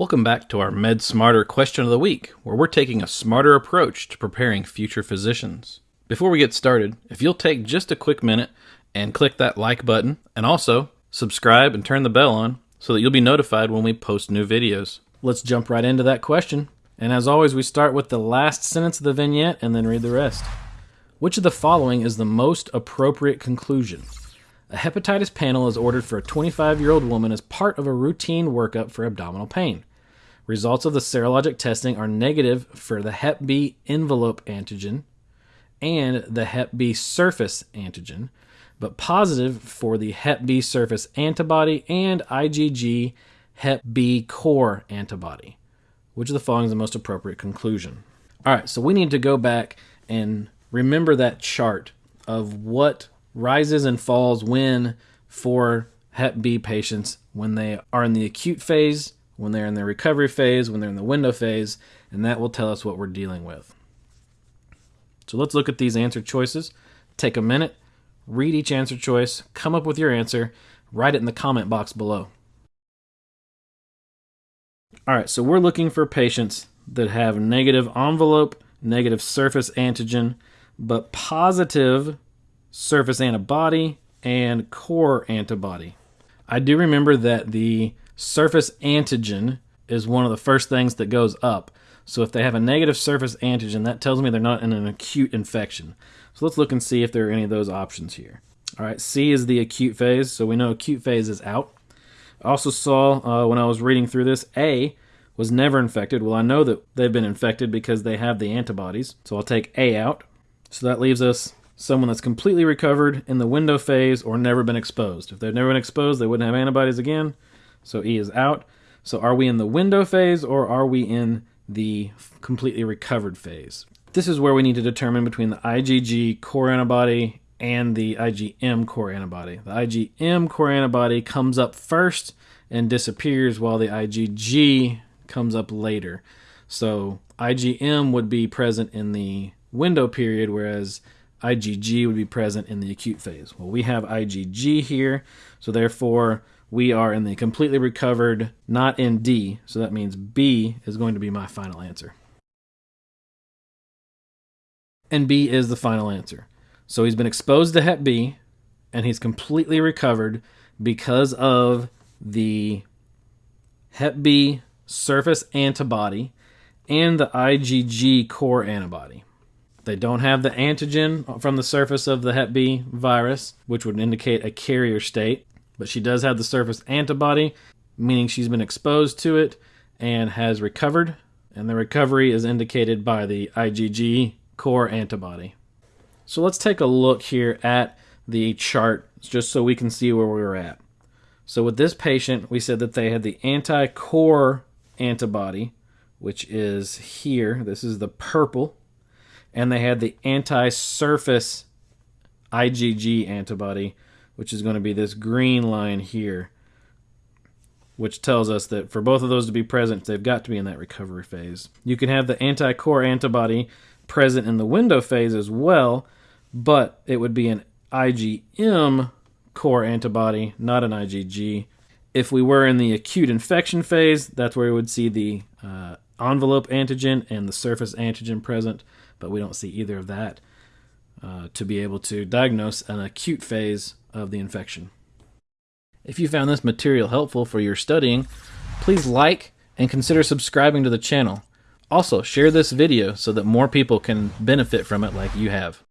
Welcome back to our Med Smarter question of the week, where we're taking a smarter approach to preparing future physicians. Before we get started, if you'll take just a quick minute and click that like button, and also subscribe and turn the bell on so that you'll be notified when we post new videos. Let's jump right into that question. And as always, we start with the last sentence of the vignette and then read the rest. Which of the following is the most appropriate conclusion? A hepatitis panel is ordered for a 25 year old woman as part of a routine workup for abdominal pain. Results of the serologic testing are negative for the Hep B envelope antigen and the Hep B surface antigen, but positive for the Hep B surface antibody and IgG Hep B core antibody. Which of the following is the most appropriate conclusion? All right, so we need to go back and remember that chart of what rises and falls when for Hep B patients when they are in the acute phase, when they're in the recovery phase, when they're in the window phase, and that will tell us what we're dealing with. So let's look at these answer choices. Take a minute, read each answer choice, come up with your answer, write it in the comment box below. All right, so we're looking for patients that have negative envelope, negative surface antigen, but positive surface antibody, and core antibody. I do remember that the surface antigen is one of the first things that goes up. So if they have a negative surface antigen, that tells me they're not in an acute infection. So let's look and see if there are any of those options here. All right, C is the acute phase, so we know acute phase is out. I also saw uh, when I was reading through this, A was never infected. Well, I know that they've been infected because they have the antibodies, so I'll take A out. So that leaves us someone that's completely recovered in the window phase or never been exposed. If they've never been exposed, they wouldn't have antibodies again. So E is out. So are we in the window phase or are we in the completely recovered phase? This is where we need to determine between the IgG core antibody and the IgM core antibody. The IgM core antibody comes up first and disappears while the IgG comes up later. So IgM would be present in the window period, whereas IgG would be present in the acute phase. Well, we have IgG here, so therefore we are in the completely recovered, not in D, so that means B is going to be my final answer. And B is the final answer. So he's been exposed to Hep B, and he's completely recovered because of the Hep B surface antibody and the IgG core antibody. They don't have the antigen from the surface of the Hep B virus, which would indicate a carrier state, but she does have the surface antibody, meaning she's been exposed to it and has recovered, and the recovery is indicated by the IgG core antibody. So let's take a look here at the chart just so we can see where we were at. So with this patient, we said that they had the anti-core antibody, which is here. This is the purple and they had the anti-surface IgG antibody, which is going to be this green line here, which tells us that for both of those to be present, they've got to be in that recovery phase. You can have the anti-core antibody present in the window phase as well, but it would be an IgM core antibody, not an IgG. If we were in the acute infection phase, that's where we would see the uh, envelope antigen and the surface antigen present but we don't see either of that uh, to be able to diagnose an acute phase of the infection. If you found this material helpful for your studying, please like and consider subscribing to the channel. Also, share this video so that more people can benefit from it like you have.